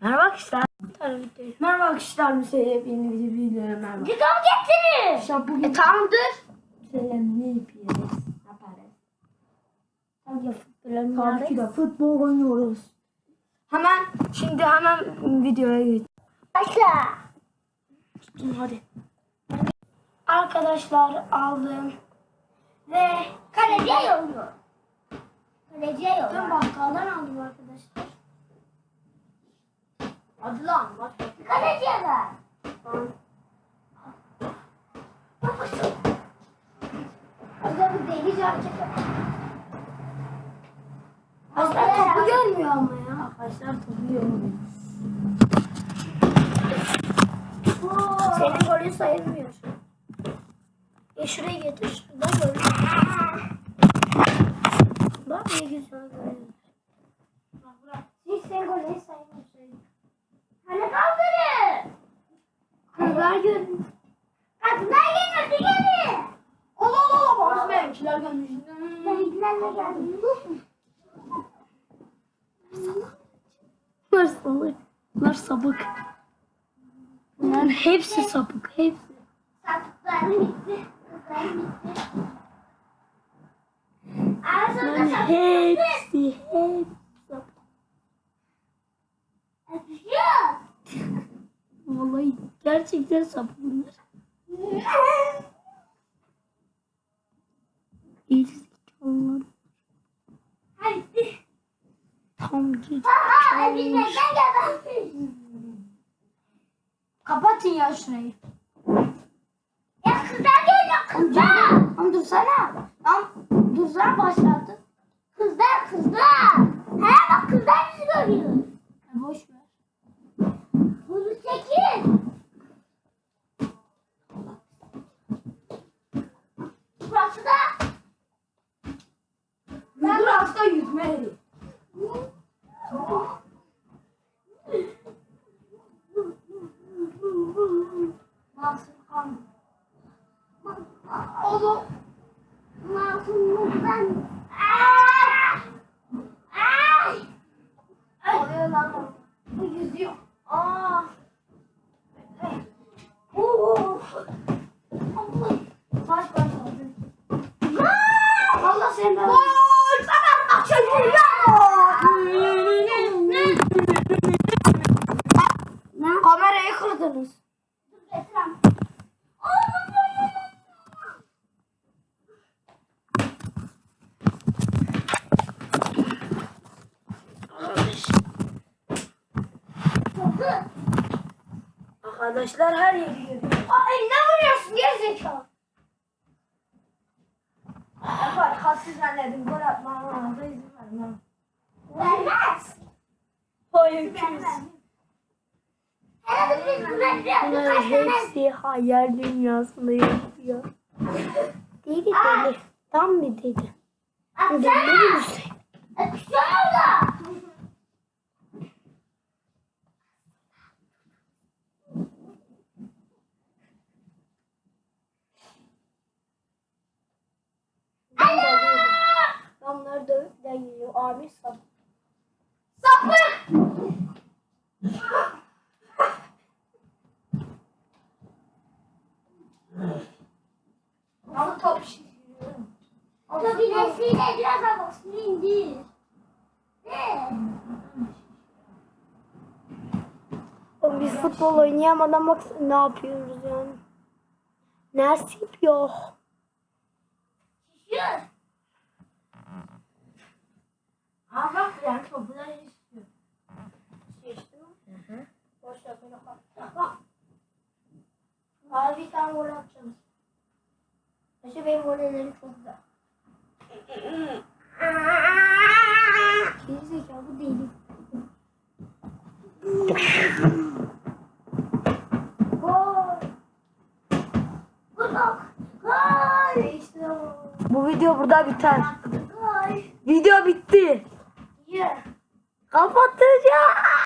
Merhaba arkadaşlar. Merhaba arkadaşlar. Müseyye yeni bir videoya merhaba. Gıdam getirin. Arkadaşlar bugün E tamamdır. Selam ne yapıyoruz? Yaparız. Tabii de futbol oynuyoruz. Hemen şimdi hemen videoya geç. Başla. Hadi. Arkadaşlar aldım. Ve kaleciye yolluyor. Kaleciye Ben yolluyor. bakkaldan aldım arkadaşlar. Hadi lan bak. Kaleciye ver. Hocam bu delice hareket. Arkadaşlar topu görmüyor ama ya. Arkadaşlar topu görmüyor. Senin golün sayılmıyor. E şuraya getir. Şuradan görüyorum. Bak ne güzel görüyorum. Hiç senin golün sayılmıyor. Görüyor. Kadınlar gelmedi gelin. Allah Allah Allah. Bazı benimkiler gelmiş. Benimkilerle geldim. Bunlar salak. Bunlar sabık. Bunların hepsi sapık. Hepsi. Sattıklarım bitti. Kızlarım bitti. Hepsi. Hepsi sapık. Öpüşüyor. Vallahi gerçekten sapık bunlar. İzlikalılar. Hadi. Tam. Kapatın ya şurayı. Ya kızlar geliyor kızlar. Lan dursana. Lan dursana başladı. Kızlar kızlar. He bak kızlar bizi görüyor. Burası da. Burası da yüzme yeri. Masum kan. Oğlum. Masumluktan. Aa! Ay! Oluyor yüzüyor. Kamerayı kırdınız. Arkadaşlar her yeri görüyor. Ay ne vuruyorsun gerizekalı? Kalsın zannedin gol atmama da izin vermem. Vermez. Hayır birkaç tane hepsi hayal dünyasında yaşıyor. Deli deli. Tam bir deli. Deli atsana. misin? Öpüşüyor orada. Abi sap. Sapık. Ama top şişiriyor. Otobinesiyle biraz havasını indir. Ne? Oğlum Biz futbol oynayamadan bak ne yapıyoruz yani. Nasip yok. Şişiyor. Ha bak yani topu da istiyor. Şişti mi? Boş ver beni kal. Bak. Abi bir tane gol atacağız. İşte benim gollerim çok güzel. Bu. Gol. Gol. Gol. İşte o. Bu video burada biter. Gol. Video bitti. Yeah. Kapatacağım.